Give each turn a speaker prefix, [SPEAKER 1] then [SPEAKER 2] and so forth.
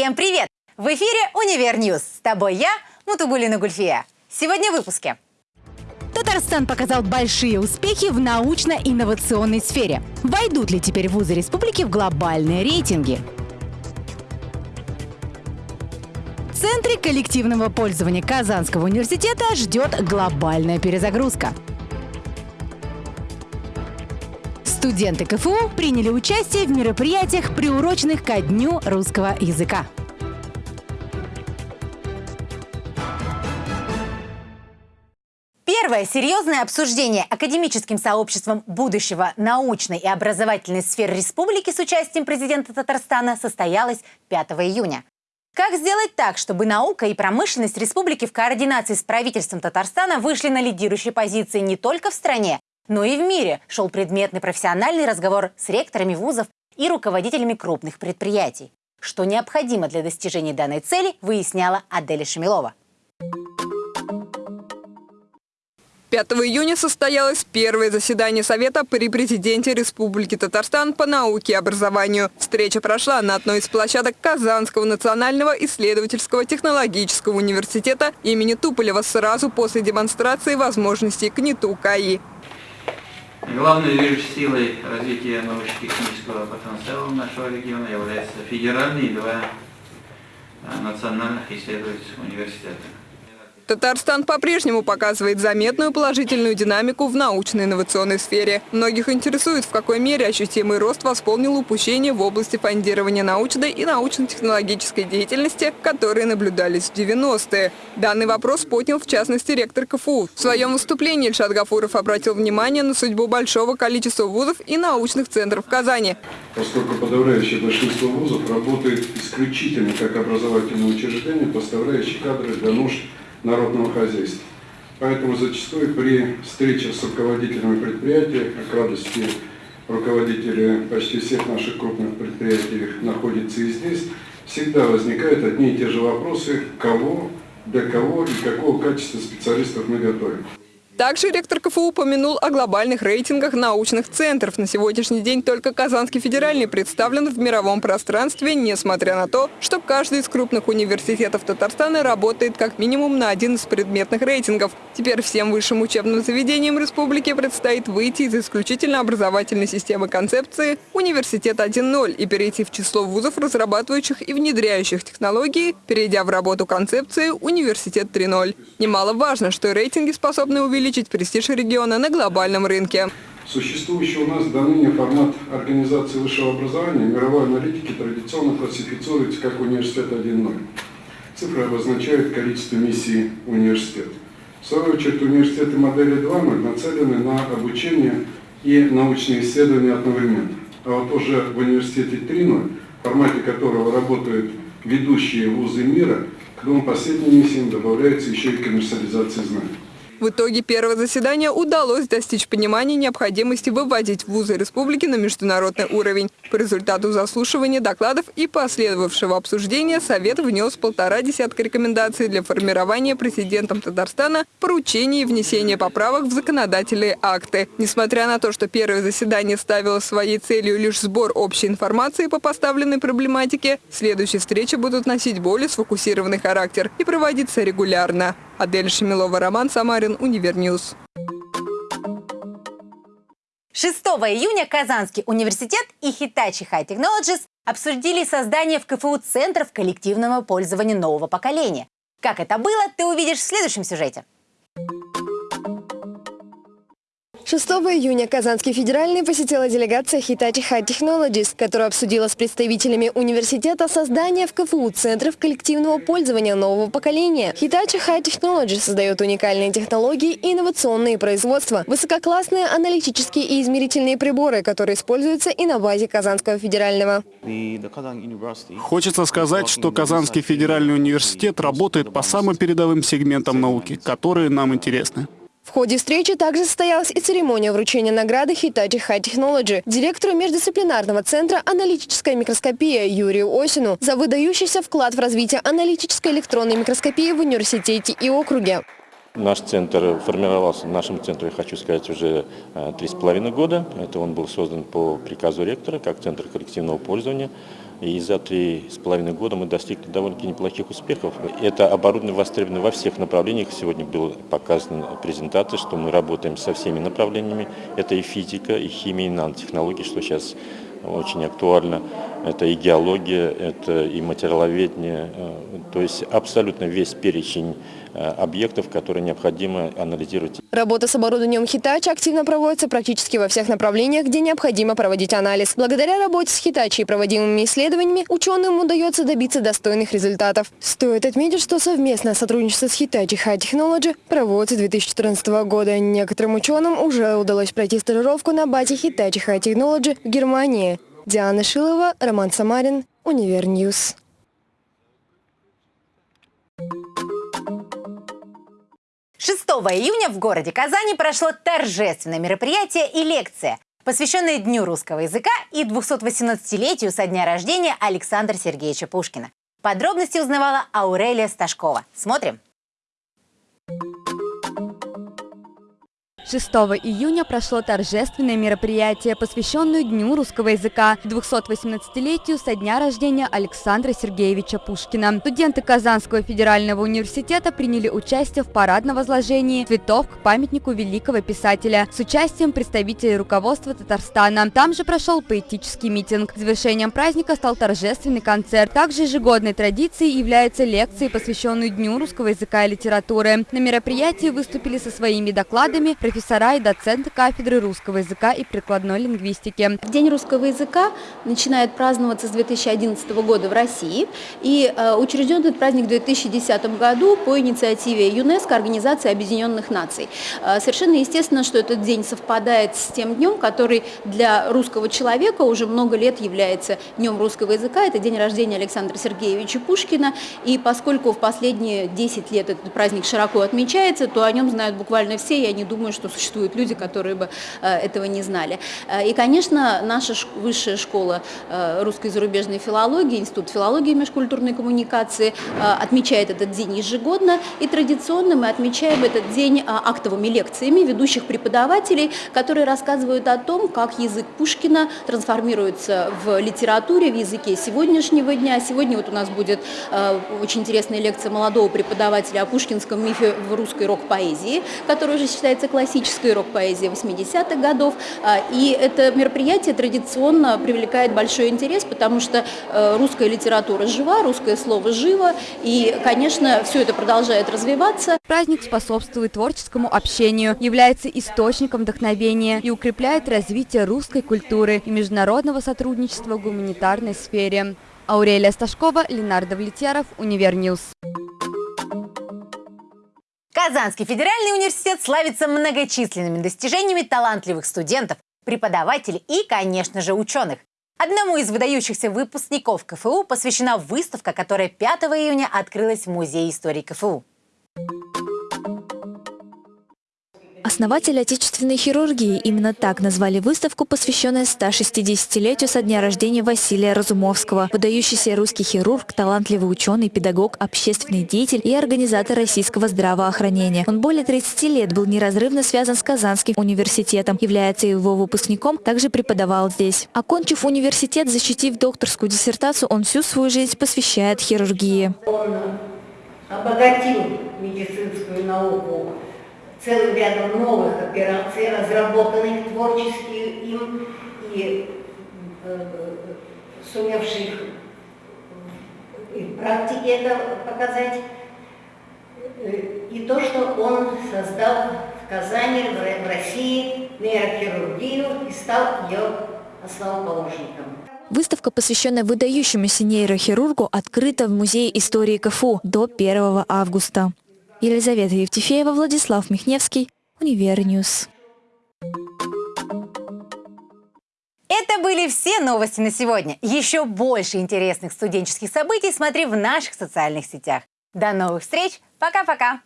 [SPEAKER 1] Всем привет! В эфире «Универ News». С тобой я, Мутугулина Гульфия. Сегодня в выпуске. Татарстан показал большие успехи в научно-инновационной сфере. Войдут ли теперь вузы республики в глобальные рейтинги? В центре коллективного пользования Казанского университета ждет глобальная перезагрузка. Студенты КФУ приняли участие в мероприятиях, приуроченных ко Дню русского языка. Первое серьезное обсуждение академическим сообществом будущего научной и образовательной сферы республики с участием президента Татарстана состоялось 5 июня. Как сделать так, чтобы наука и промышленность республики в координации с правительством Татарстана вышли на лидирующие позиции не только в стране, но и в мире шел предметный профессиональный разговор с ректорами вузов и руководителями крупных предприятий. Что необходимо для достижения данной цели, выясняла Аделя Шамилова.
[SPEAKER 2] 5 июня состоялось первое заседание Совета при президенте Республики Татарстан по науке и образованию. Встреча прошла на одной из площадок Казанского национального исследовательского технологического университета имени Туполева сразу после демонстрации возможностей КНИТУ КАИ.
[SPEAKER 3] Главной движущей силой развития научно-технического потенциала нашего региона являются федеральные два э, национальных исследовательских университета.
[SPEAKER 2] Татарстан по-прежнему показывает заметную положительную динамику в научно-инновационной сфере. Многих интересует, в какой мере ощутимый рост восполнил упущения в области фондирования научной и научно-технологической деятельности, которые наблюдались в 90-е. Данный вопрос поднял в частности ректор КФУ. В своем выступлении Ильшат Гафуров обратил внимание на судьбу большого количества вузов и научных центров Казани.
[SPEAKER 4] Поскольку подавляющее большинство вузов работает исключительно как образовательные учреждения, поставляющие кадры для нужд народного хозяйства. Поэтому зачастую при встрече с руководителями предприятий, как радости руководители почти всех наших крупных предприятий находятся и здесь, всегда возникают одни и те же вопросы, кого, для кого и какого качества специалистов мы готовим.
[SPEAKER 2] Также ректор КФУ упомянул о глобальных рейтингах научных центров. На сегодняшний день только Казанский федеральный представлен в мировом пространстве, несмотря на то, что каждый из крупных университетов Татарстана работает как минимум на один из предметных рейтингов. Теперь всем высшим учебным заведениям республики предстоит выйти из исключительно образовательной системы концепции «Университет 1.0» и перейти в число вузов, разрабатывающих и внедряющих технологии, перейдя в работу концепции «Университет 3.0». Немаловажно, что рейтинги способны увеличить увеличить престиж региона на глобальном рынке.
[SPEAKER 4] Существующий у нас до ныне формат организации высшего образования мировой аналитики традиционно классифицируется как университет 1.0. Цифры обозначают количество миссий университета. В свою очередь университеты модели 2.0 нацелены на обучение и научные исследования одновременно. А вот уже в университете 3.0, в формате которого работают ведущие вузы мира, к двум последним миссиям добавляется еще и коммерциализация знаний.
[SPEAKER 2] В итоге первого заседания удалось достичь понимания необходимости выводить вузы республики на международный уровень. По результату заслушивания докладов и последовавшего обсуждения Совет внес полтора десятка рекомендаций для формирования президентом Татарстана поручений и внесения поправок в законодательные акты. Несмотря на то, что первое заседание ставило своей целью лишь сбор общей информации по поставленной проблематике, следующие встречи будут носить более сфокусированный характер и проводиться регулярно. Адель Шамилова, Роман Самарин, Универ News.
[SPEAKER 1] 6 июня Казанский университет и Hitachi High Technologies обсудили создание в КФУ центров коллективного пользования нового поколения. Как это было, ты увидишь в следующем сюжете.
[SPEAKER 5] 6 июня Казанский федеральный посетила делегация Hitachi High Technologies, которая обсудила с представителями университета создание в КФУ центров коллективного пользования нового поколения. Hitachi High Technologies создает уникальные технологии и инновационные производства, высококлассные аналитические и измерительные приборы, которые используются и на базе Казанского федерального.
[SPEAKER 6] Хочется сказать, что Казанский федеральный университет работает по самым передовым сегментам науки, которые нам интересны.
[SPEAKER 5] В ходе встречи также состоялась и церемония вручения награды Hitachi High Technology директору междисциплинарного центра «Аналитическая микроскопия» Юрию Осину за выдающийся вклад в развитие аналитической электронной микроскопии в университете и округе.
[SPEAKER 7] Наш центр формировался, в нашем центре, хочу сказать, уже э, три с половиной года. Это он был создан по приказу ректора, как центр коллективного пользования. И за три с половиной года мы достигли довольно-таки неплохих успехов. Это оборудование востребовано во всех направлениях. Сегодня была показана презентация, что мы работаем со всеми направлениями. Это и физика, и химия, и нанотехнологии, что сейчас очень актуально. Это и геология, это и материаловедение, э, то есть абсолютно весь перечень объектов, которые необходимо анализировать.
[SPEAKER 5] Работа с оборудованием Hitachi активно проводится практически во всех направлениях, где необходимо проводить анализ. Благодаря работе с Hitachi и проводимыми исследованиями ученым удается добиться достойных результатов. Стоит отметить, что совместное сотрудничество с Hitachi High Technology проводится с 2014 года. Некоторым ученым уже удалось пройти стажировку на базе Hitachi High Technology в Германии. Диана Шилова, Роман Самарин, Универ News.
[SPEAKER 1] 6 июня в городе Казани прошло торжественное мероприятие и лекция, посвященная Дню русского языка и 218-летию со дня рождения Александра Сергеевича Пушкина. Подробности узнавала Аурелия Сташкова. Смотрим.
[SPEAKER 8] 6 июня прошло торжественное мероприятие, посвященное Дню русского языка, 218-летию со дня рождения Александра Сергеевича Пушкина. Студенты Казанского федерального университета приняли участие в парадном возложении цветов к памятнику великого писателя с участием представителей руководства Татарстана. Там же прошел поэтический митинг. Завершением праздника стал торжественный концерт. Также ежегодной традицией является лекция, посвященная Дню русского языка и литературы. На мероприятии выступили со своими докладами профессионалы профессора и доценты кафедры русского языка и прикладной лингвистики.
[SPEAKER 9] День русского языка начинает праздноваться с 2011 года в России и э, учрежден этот праздник в 2010 году по инициативе ЮНЕСКО, Организации Объединенных Наций. Э, совершенно естественно, что этот день совпадает с тем днем, который для русского человека уже много лет является днем русского языка. Это день рождения Александра Сергеевича Пушкина. И поскольку в последние 10 лет этот праздник широко отмечается, то о нем знают буквально все. Я не думаю, что существуют люди, которые бы э, этого не знали. Э, и, конечно, наша высшая школа э, русской и зарубежной филологии, Институт филологии и межкультурной коммуникации отмечает этот день ежегодно. И традиционно мы отмечаем этот день актовыми лекциями ведущих преподавателей, которые рассказывают о том, как язык Пушкина трансформируется в литературе, в языке сегодняшнего дня. Сегодня вот у нас будет очень интересная лекция молодого преподавателя о пушкинском мифе в русской рок-поэзии, который уже считается классическим классической рок-поэзии 80-х годов. А, и это мероприятие традиционно привлекает большой интерес, потому что э, русская литература жива, русское слово живо, и, конечно, все это продолжает развиваться.
[SPEAKER 8] Праздник способствует творческому общению, является источником вдохновения и укрепляет развитие русской культуры и международного сотрудничества в гуманитарной сфере. Аурелия Сташкова, Ленар Давлетьяров, Универ News.
[SPEAKER 1] Казанский федеральный университет славится многочисленными достижениями талантливых студентов, преподавателей и, конечно же, ученых. Одному из выдающихся выпускников КФУ посвящена выставка, которая 5 июня открылась в Музее истории КФУ.
[SPEAKER 10] Основатель отечественной хирургии именно так назвали выставку, посвященную 160-летию со дня рождения Василия Разумовского. Выдающийся русский хирург, талантливый ученый, педагог, общественный деятель и организатор российского здравоохранения. Он более 30 лет был неразрывно связан с Казанским университетом, является его выпускником, также преподавал здесь. Окончив университет, защитив докторскую диссертацию, он всю свою жизнь посвящает хирургии.
[SPEAKER 11] Он обогатил медицинскую науку целым рядом новых операций, разработанных творчески им и э, сумевших и в практике это показать. И то, что он создал в Казани, в России нейрохирургию и стал ее основоположником.
[SPEAKER 10] Выставка, посвященная выдающемуся нейрохирургу, открыта в Музее истории КФУ до 1 августа. Елизавета Евтефеева, Владислав Михневский, Универ News.
[SPEAKER 1] Это были все новости на сегодня. Еще больше интересных студенческих событий смотри в наших социальных сетях. До новых встреч. Пока-пока.